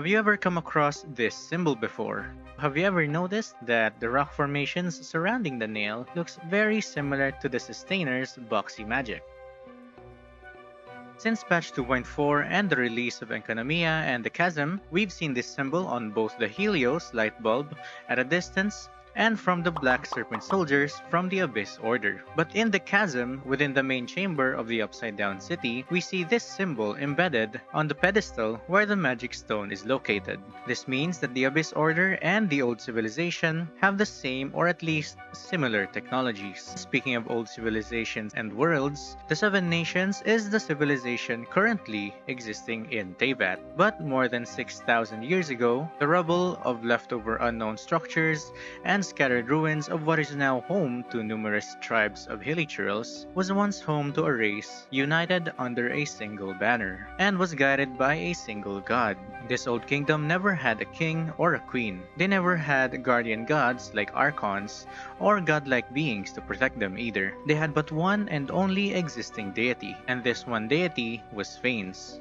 Have you ever come across this symbol before? Have you ever noticed that the rock formations surrounding the nail looks very similar to the Sustainer's Boxy Magic? Since patch 2.4 and the release of Enkanomiya and the Chasm, we've seen this symbol on both the Helios light bulb at a distance and from the Black Serpent soldiers from the Abyss Order. But in the chasm within the main chamber of the Upside Down City, we see this symbol embedded on the pedestal where the Magic Stone is located. This means that the Abyss Order and the Old Civilization have the same or at least similar technologies. Speaking of old civilizations and worlds, the Seven Nations is the civilization currently existing in Teyvat. But more than 6,000 years ago, the rubble of leftover unknown structures and and scattered ruins of what is now home to numerous tribes of hilichurls, was once home to a race united under a single banner, and was guided by a single god. This old kingdom never had a king or a queen. They never had guardian gods like archons or godlike beings to protect them either. They had but one and only existing deity, and this one deity was Phanes.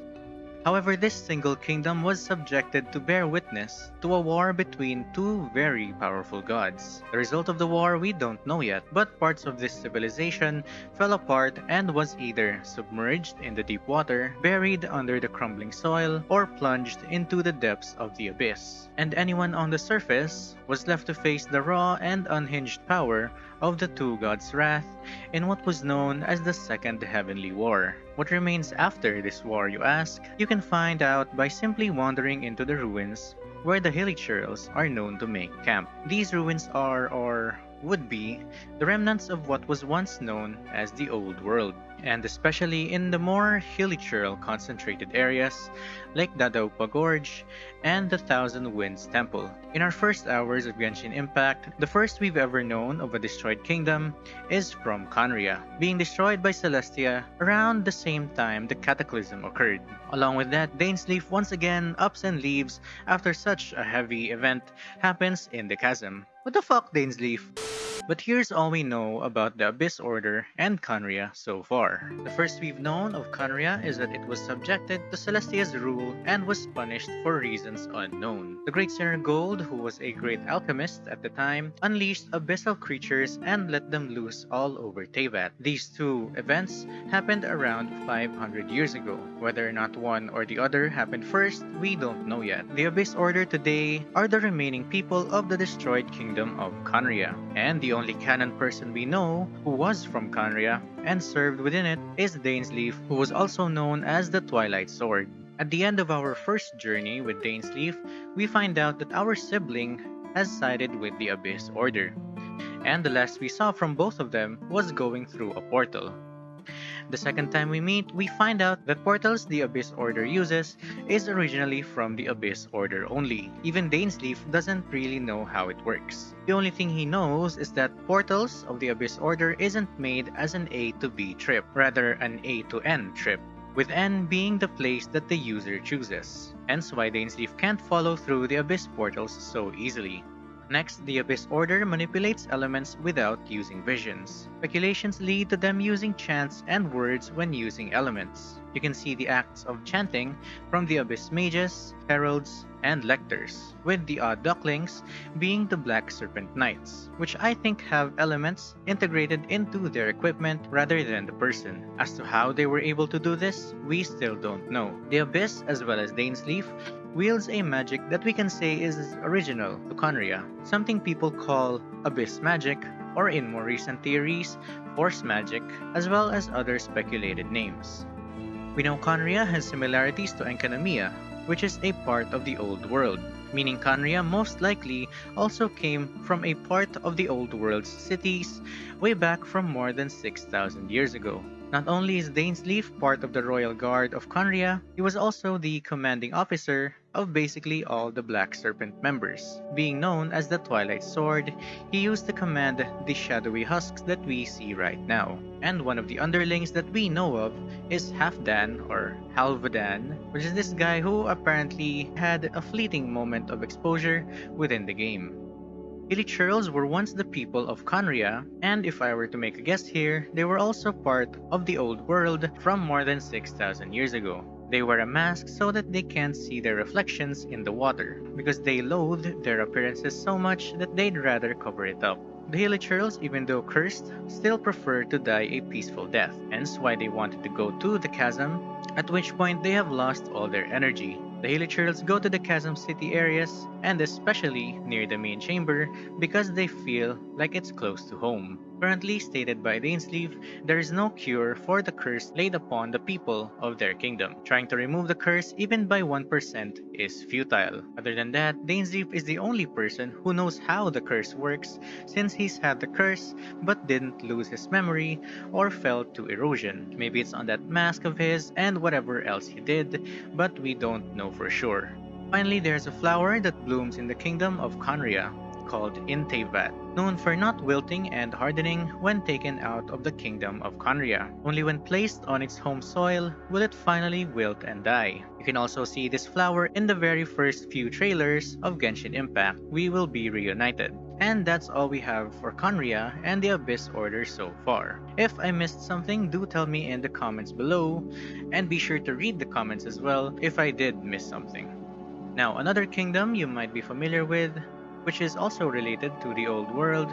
However, this single kingdom was subjected to bear witness to a war between two very powerful gods. The result of the war we don't know yet, but parts of this civilization fell apart and was either submerged in the deep water, buried under the crumbling soil, or plunged into the depths of the abyss. And anyone on the surface was left to face the raw and unhinged power of the two gods' wrath in what was known as the Second Heavenly War. What remains after this war, you ask? You can find out by simply wandering into the ruins where the Hilichurls are known to make camp. These ruins are, or would be, the remnants of what was once known as the Old World and especially in the more Hilichurl concentrated areas like Dadaupa Gorge and the Thousand Winds Temple. In our first hours of Genshin Impact, the first we've ever known of a destroyed kingdom is from Khaenri'ah, being destroyed by Celestia around the same time the Cataclysm occurred. Along with that, Dainsleif once again ups and leaves after such a heavy event happens in the chasm. What the fuck, Dainsleif? But here's all we know about the Abyss Order and Khaenri'ah so far. The first we've known of Khaenri'ah is that it was subjected to Celestia's rule and was punished for reasons unknown. The Great Sinner Gold, who was a great alchemist at the time, unleashed abyssal creatures and let them loose all over Teyvat. These two events happened around 500 years ago. Whether or not one or the other happened first, we don't know yet. The Abyss Order today are the remaining people of the destroyed kingdom of Khaenri'ah, and the only canon person we know who was from Khaenri'ah and served within it is Dainsleif, who was also known as the Twilight Sword. At the end of our first journey with Dainsleif, we find out that our sibling has sided with the Abyss Order, and the last we saw from both of them was going through a portal. The second time we meet, we find out that portals the Abyss Order uses is originally from the Abyss Order only. Even Dainsleif doesn't really know how it works. The only thing he knows is that portals of the Abyss Order isn't made as an A to B trip, rather an A to N trip with N being the place that the user chooses. Hence why Dainsleif can't follow through the Abyss portals so easily. Next, the Abyss Order manipulates elements without using visions. Speculations lead to them using chants and words when using elements. You can see the acts of chanting from the Abyss Mages, Heralds, and Lectors, with the Odd Ducklings being the Black Serpent Knights, which I think have elements integrated into their equipment rather than the person. As to how they were able to do this, we still don't know. The Abyss, as well as Dainsleif, wields a magic that we can say is original to Khaenri'ah, something people call Abyss Magic, or in more recent theories, Force Magic, as well as other speculated names. We know Khaenri'ah has similarities to Enkanomiya, which is a part of the Old World, meaning Khaenri'ah most likely also came from a part of the Old World's cities way back from more than 6,000 years ago. Not only is Dainsleif part of the Royal Guard of Khaenri'ah, he was also the commanding officer of basically all the Black Serpent members. Being known as the Twilight Sword, he used to command the shadowy husks that we see right now. And one of the underlings that we know of is Halfdan or Halvadan, which is this guy who apparently had a fleeting moment of exposure within the game. Hilichurls were once the people of Khaenri'ah, and if I were to make a guess here, they were also part of the old world from more than 6,000 years ago. They wear a mask so that they can't see their reflections in the water, because they loathe their appearances so much that they'd rather cover it up. The Hilichurls, even though cursed, still prefer to die a peaceful death, hence why they wanted to go to the chasm, at which point they have lost all their energy. The Hilichurls go to the chasm city areas, and especially near the main chamber, because they feel like it's close to home. Currently stated by Dainsleif, there is no cure for the curse laid upon the people of their kingdom. Trying to remove the curse even by 1% is futile. Other than that, Dainsleif is the only person who knows how the curse works since he's had the curse but didn't lose his memory or fell to erosion. Maybe it's on that mask of his and whatever else he did, but we don't know for sure. Finally, there's a flower that blooms in the kingdom of Khaenri'ah called Inteyvat, known for not wilting and hardening when taken out of the kingdom of Khaenri'ah. Only when placed on its home soil will it finally wilt and die. You can also see this flower in the very first few trailers of Genshin Impact, We Will Be Reunited. And that's all we have for Khaenri'ah and the Abyss Order so far. If I missed something, do tell me in the comments below, and be sure to read the comments as well if I did miss something. Now, another kingdom you might be familiar with which is also related to the old world,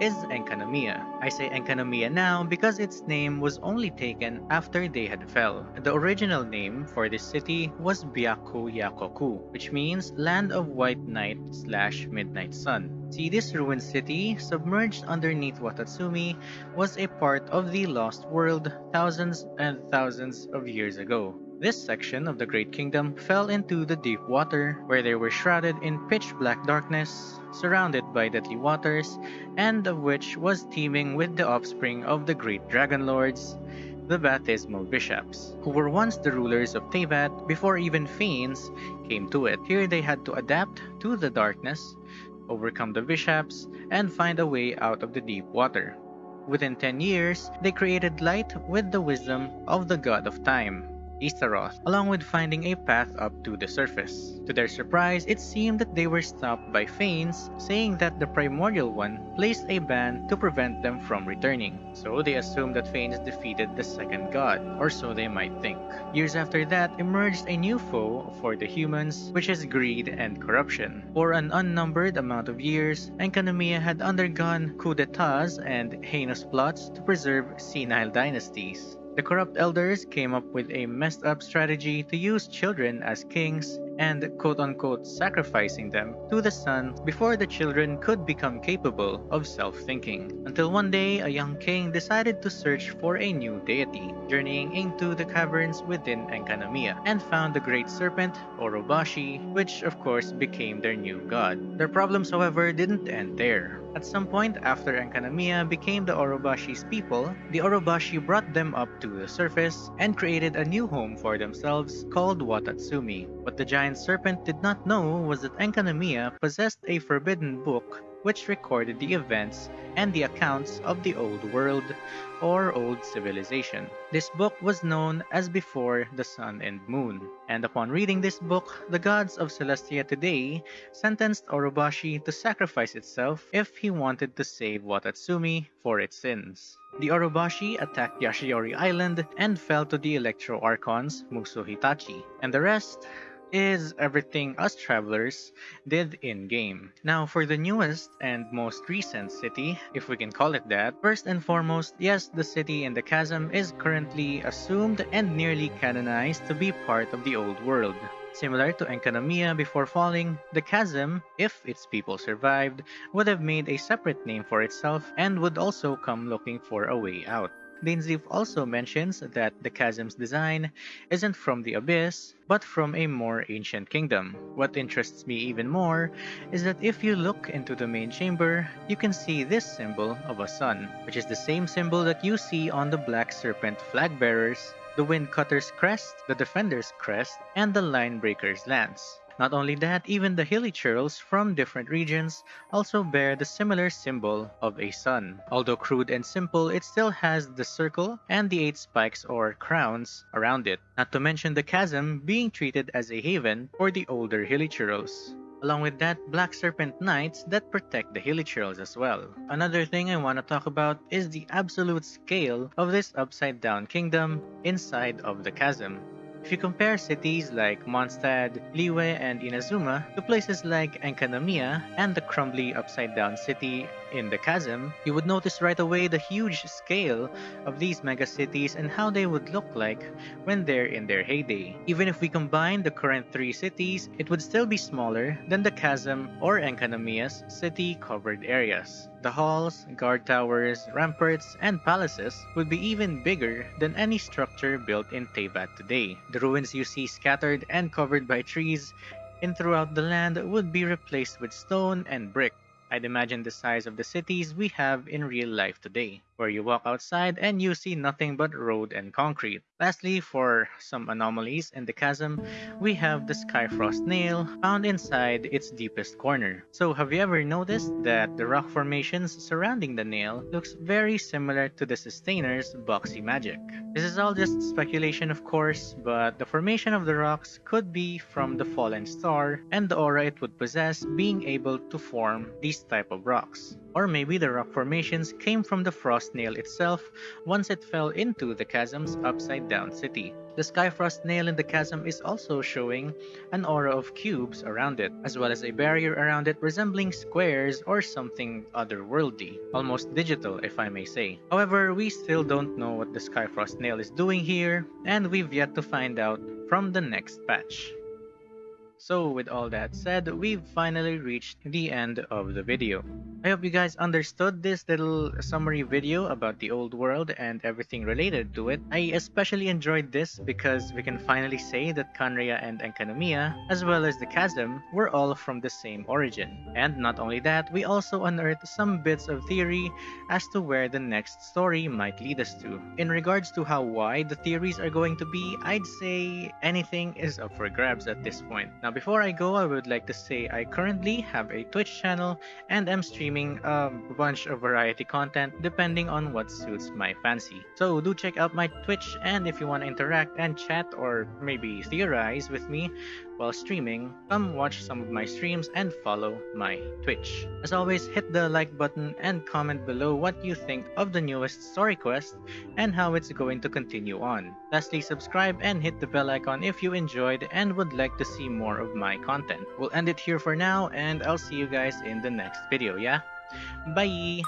is Enkanomiya. I say Enkanomiya now because its name was only taken after they had fell. The original name for this city was Byakuyakoku, which means Land of White Night slash Midnight Sun. See, this ruined city, submerged underneath Watatsumi, was a part of the Lost World thousands and thousands of years ago. This section of the Great Kingdom fell into the deep water, where they were shrouded in pitch black darkness, surrounded by deadly waters, and of which was teeming with the offspring of the great dragon lords, the Bathysmal Vishaps, who were once the rulers of Teyvat before even Fiends came to it. Here they had to adapt to the darkness, overcome the Vishaps, and find a way out of the deep water. Within 10 years, they created light with the wisdom of the god of time, Istaroth, along with finding a path up to the surface. To their surprise, it seemed that they were stopped by Phanes, saying that the Primordial One placed a ban to prevent them from returning. So they assumed that Phanes defeated the second god, or so they might think. Years after that emerged a new foe for the humans, which is greed and corruption. For an unnumbered amount of years, Enkanomiya had undergone coups d'etats and heinous plots to preserve senile dynasties. The corrupt elders came up with a messed up strategy to use children as kings and quote-unquote sacrificing them to the sun before the children could become capable of self-thinking. Until one day, a young king decided to search for a new deity, journeying into the caverns within Enkanomiya, and found the great serpent, Orobashi, which of course became their new god. Their problems however didn't end there. At some point after Enkanomiya became the Orobashi's people, the Orobashi brought them up to the surface and created a new home for themselves called Watatsumi. But the giant serpent did not know was that Enkanomiya possessed a forbidden book which recorded the events and the accounts of the Old World or Old Civilization. This book was known as Before the Sun and Moon, and upon reading this book, the gods of Celestia today sentenced Orobashi to sacrifice itself if he wanted to save Watatsumi for its sins. The Orobashi attacked Yashiori Island and fell to the Electro Archons Muso Hitachi, and the rest is everything us travelers did in-game. Now for the newest and most recent city, if we can call it that, first and foremost, yes, the city in the chasm is currently assumed and nearly canonized to be part of the old world. Similar to Enkanomiya before falling, the chasm, if its people survived, would have made a separate name for itself and would also come looking for a way out. Dainsleif also mentions that the chasm's design isn't from the abyss, but from a more ancient kingdom. What interests me even more is that if you look into the main chamber, you can see this symbol of a sun, which is the same symbol that you see on the Black Serpent flag bearers, the Wind Cutter's crest, the Defender's crest, and the Line Breaker's lance. Not only that, even the hilichurls from different regions also bear the similar symbol of a sun. Although crude and simple, it still has the circle and the eight spikes or crowns around it. Not to mention the chasm being treated as a haven for the older hilichurls along with that Black Serpent Knights that protect the hilichurls as well. Another thing I want to talk about is the absolute scale of this upside down kingdom inside of the chasm. If you compare cities like Mondstadt, Liyue, and Inazuma to places like Enkanomiya and the crumbly upside-down city in the chasm, you would notice right away the huge scale of these megacities and how they would look like when they're in their heyday. Even if we combine the current three cities, it would still be smaller than the chasm or Enkanomiya's city-covered areas. The halls, guard towers, ramparts, and palaces would be even bigger than any structure built in Teyvat today. The ruins you see scattered and covered by trees in throughout the land would be replaced with stone and brick. I'd imagine the size of the cities we have in real life today, where you walk outside and you see nothing but road and concrete. Lastly, for some anomalies in the chasm, we have the Skyfrost nail found inside its deepest corner. So have you ever noticed that the rock formations surrounding the nail looks very similar to the Sustainer's boxy magic? This is all just speculation of course, but the formation of the rocks could be from the fallen star and the aura it would possess being able to form these type of rocks. Or maybe the rock formations came from the frost nail itself once it fell into the chasm's upside down city. The Skyfrost nail in the chasm is also showing an aura of cubes around it, as well as a barrier around it resembling squares or something otherworldly, almost digital if I may say. However, we still don't know what the Skyfrost nail is doing here, and we've yet to find out from the next patch. So with all that said, we've finally reached the end of the video. I hope you guys understood this little summary video about the old world and everything related to it. I especially enjoyed this because we can finally say that Khaenri'ah and Enkanomiya, as well as the Chasm, were all from the same origin. And not only that, we also unearthed some bits of theory as to where the next story might lead us to. In regards to how wide the theories are going to be, I'd say anything is up for grabs at this point. Now now before I go, I would like to say I currently have a Twitch channel and am streaming a bunch of variety content depending on what suits my fancy. So do check out my Twitch and if you want to interact and chat or maybe theorize with me, while streaming, come watch some of my streams and follow my Twitch. As always, hit the like button and comment below what you think of the newest story quest and how it's going to continue on. Lastly, subscribe and hit the bell icon if you enjoyed and would like to see more of my content. We'll end it here for now and I'll see you guys in the next video, yeah? Bye!